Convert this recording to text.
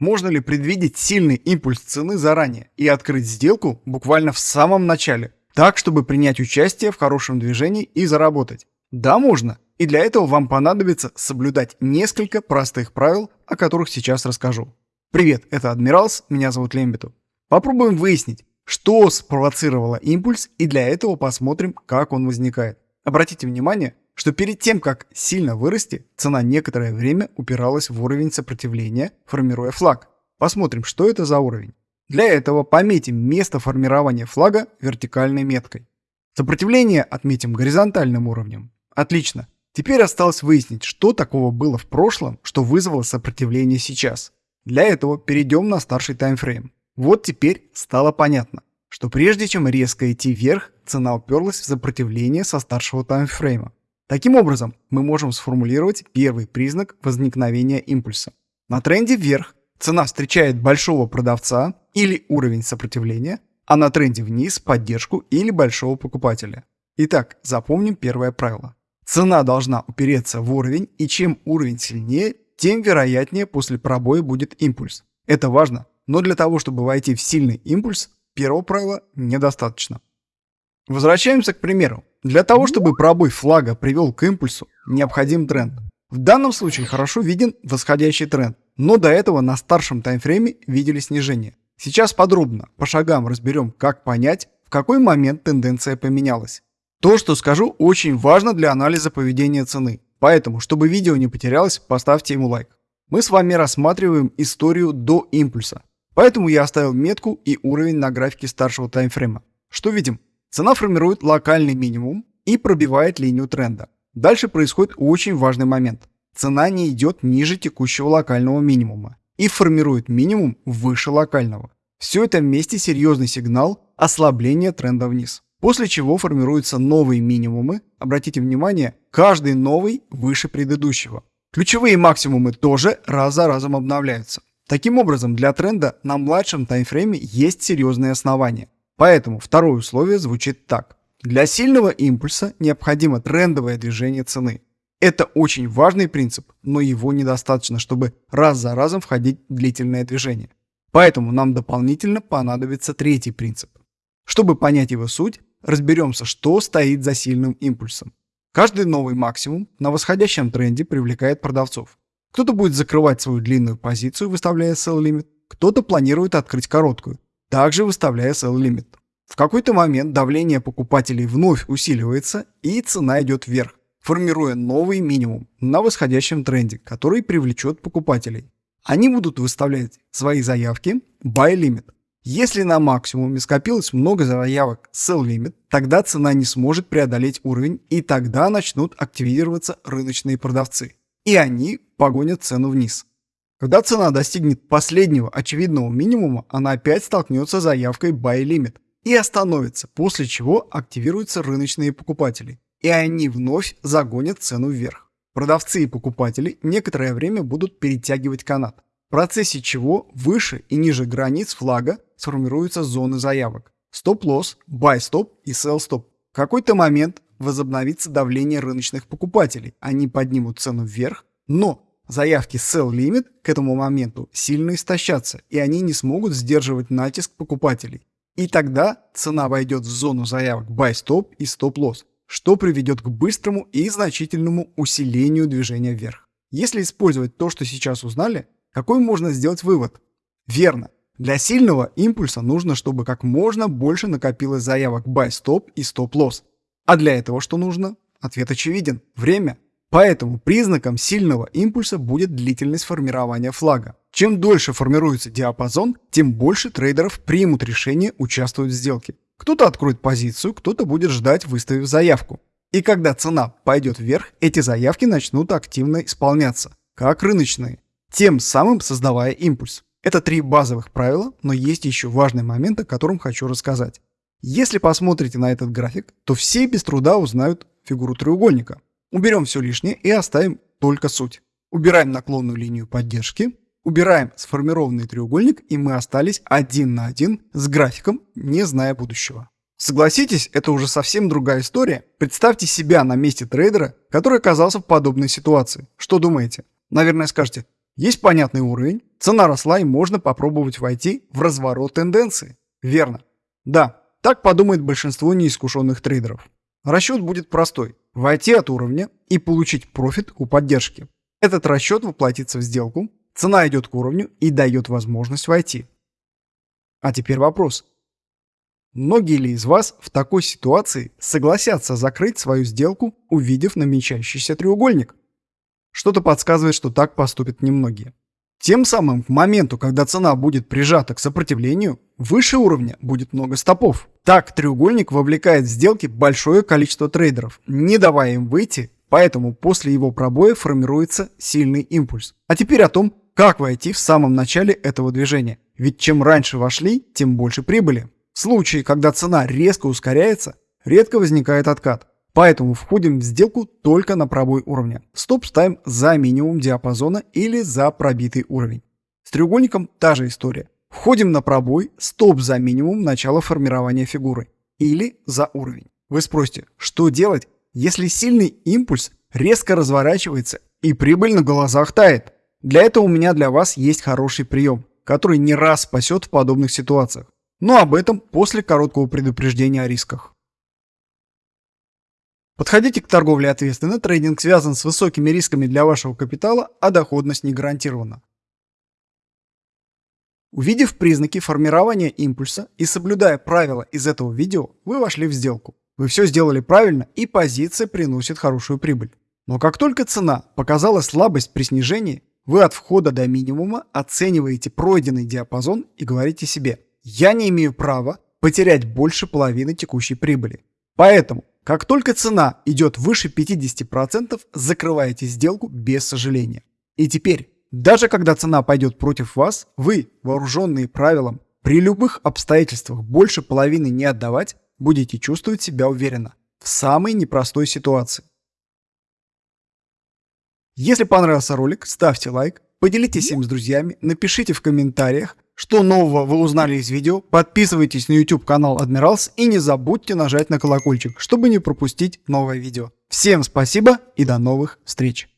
Можно ли предвидеть сильный импульс цены заранее и открыть сделку буквально в самом начале, так, чтобы принять участие в хорошем движении и заработать? Да, можно. И для этого вам понадобится соблюдать несколько простых правил, о которых сейчас расскажу. Привет, это Адмиралс, меня зовут Лембиту. Попробуем выяснить, что спровоцировало импульс и для этого посмотрим, как он возникает. Обратите внимание, что перед тем, как сильно вырасти, цена некоторое время упиралась в уровень сопротивления, формируя флаг. Посмотрим, что это за уровень. Для этого пометим место формирования флага вертикальной меткой. Сопротивление отметим горизонтальным уровнем. Отлично. Теперь осталось выяснить, что такого было в прошлом, что вызвало сопротивление сейчас. Для этого перейдем на старший таймфрейм. Вот теперь стало понятно, что прежде чем резко идти вверх, цена уперлась в сопротивление со старшего таймфрейма. Таким образом, мы можем сформулировать первый признак возникновения импульса. На тренде вверх цена встречает большого продавца или уровень сопротивления, а на тренде вниз поддержку или большого покупателя. Итак, запомним первое правило. Цена должна упереться в уровень, и чем уровень сильнее, тем вероятнее после пробоя будет импульс. Это важно, но для того, чтобы войти в сильный импульс, первого правила недостаточно. Возвращаемся к примеру. Для того, чтобы пробой флага привел к импульсу, необходим тренд. В данном случае хорошо виден восходящий тренд, но до этого на старшем таймфрейме видели снижение. Сейчас подробно, по шагам разберем, как понять, в какой момент тенденция поменялась. То, что скажу, очень важно для анализа поведения цены. Поэтому, чтобы видео не потерялось, поставьте ему лайк. Мы с вами рассматриваем историю до импульса. Поэтому я оставил метку и уровень на графике старшего таймфрейма. Что видим? Цена формирует локальный минимум и пробивает линию тренда. Дальше происходит очень важный момент. Цена не идет ниже текущего локального минимума и формирует минимум выше локального. Все это вместе серьезный сигнал ослабления тренда вниз. После чего формируются новые минимумы. Обратите внимание, каждый новый выше предыдущего. Ключевые максимумы тоже раз за разом обновляются. Таким образом, для тренда на младшем таймфрейме есть серьезные основания. Поэтому второе условие звучит так. Для сильного импульса необходимо трендовое движение цены. Это очень важный принцип, но его недостаточно, чтобы раз за разом входить в длительное движение. Поэтому нам дополнительно понадобится третий принцип. Чтобы понять его суть, разберемся, что стоит за сильным импульсом. Каждый новый максимум на восходящем тренде привлекает продавцов. Кто-то будет закрывать свою длинную позицию, выставляя sell limit, кто-то планирует открыть короткую, также выставляя sell limit. В какой-то момент давление покупателей вновь усиливается и цена идет вверх, формируя новый минимум на восходящем тренде, который привлечет покупателей. Они будут выставлять свои заявки buy limit. Если на максимуме скопилось много заявок sell limit, тогда цена не сможет преодолеть уровень и тогда начнут активироваться рыночные продавцы. И они погонят цену вниз. Когда цена достигнет последнего очевидного минимума, она опять столкнется с заявкой Buy Limit и остановится, после чего активируются рыночные покупатели, и они вновь загонят цену вверх. Продавцы и покупатели некоторое время будут перетягивать канат, в процессе чего выше и ниже границ флага сформируются зоны заявок. Стоп-лосс, buy-стоп и sell-стоп. В какой-то момент возобновится давление рыночных покупателей, они поднимут цену вверх, но Заявки Sell Limit к этому моменту сильно истощатся, и они не смогут сдерживать натиск покупателей. И тогда цена войдет в зону заявок Buy Stop и Stop Loss, что приведет к быстрому и значительному усилению движения вверх. Если использовать то, что сейчас узнали, какой можно сделать вывод? Верно. Для сильного импульса нужно, чтобы как можно больше накопилось заявок Buy Stop и Stop Loss. А для этого что нужно? Ответ очевиден. Время. Поэтому признаком сильного импульса будет длительность формирования флага. Чем дольше формируется диапазон, тем больше трейдеров примут решение участвовать в сделке. Кто-то откроет позицию, кто-то будет ждать, выставив заявку. И когда цена пойдет вверх, эти заявки начнут активно исполняться, как рыночные, тем самым создавая импульс. Это три базовых правила, но есть еще важный момент, о котором хочу рассказать. Если посмотрите на этот график, то все без труда узнают фигуру треугольника. Уберем все лишнее и оставим только суть. Убираем наклонную линию поддержки, убираем сформированный треугольник, и мы остались один на один с графиком, не зная будущего. Согласитесь, это уже совсем другая история. Представьте себя на месте трейдера, который оказался в подобной ситуации. Что думаете? Наверное, скажете, Есть понятный уровень, цена росла и можно попробовать войти в разворот тенденции. Верно. Да, так подумает большинство неискушенных трейдеров. Расчет будет простой. Войти от уровня и получить профит у поддержки. Этот расчет воплотится в сделку, цена идет к уровню и дает возможность войти. А теперь вопрос. Многие ли из вас в такой ситуации согласятся закрыть свою сделку, увидев намечающийся треугольник? Что-то подсказывает, что так поступят немногие. Тем самым, к моменту, когда цена будет прижата к сопротивлению, выше уровня будет много стопов. Так треугольник вовлекает в сделки большое количество трейдеров, не давая им выйти, поэтому после его пробоя формируется сильный импульс. А теперь о том, как войти в самом начале этого движения. Ведь чем раньше вошли, тем больше прибыли. В случае, когда цена резко ускоряется, редко возникает откат. Поэтому входим в сделку только на пробой уровня. Стоп ставим за минимум диапазона или за пробитый уровень. С треугольником та же история. Входим на пробой, стоп за минимум начала формирования фигуры или за уровень. Вы спросите, что делать, если сильный импульс резко разворачивается и прибыль на глазах тает? Для этого у меня для вас есть хороший прием, который не раз спасет в подобных ситуациях. Но об этом после короткого предупреждения о рисках. Подходите к торговле ответственно, трейдинг связан с высокими рисками для вашего капитала, а доходность не гарантирована. Увидев признаки формирования импульса и соблюдая правила из этого видео, вы вошли в сделку. Вы все сделали правильно и позиция приносит хорошую прибыль. Но как только цена показала слабость при снижении, вы от входа до минимума оцениваете пройденный диапазон и говорите себе «Я не имею права потерять больше половины текущей прибыли». Поэтому как только цена идет выше 50%, закрываете сделку без сожаления. И теперь, даже когда цена пойдет против вас, вы, вооруженные правилом, при любых обстоятельствах больше половины не отдавать, будете чувствовать себя уверенно в самой непростой ситуации. Если понравился ролик, ставьте лайк, поделитесь им с друзьями, напишите в комментариях, что нового вы узнали из видео, подписывайтесь на YouTube канал Адмиралс и не забудьте нажать на колокольчик, чтобы не пропустить новое видео. Всем спасибо и до новых встреч!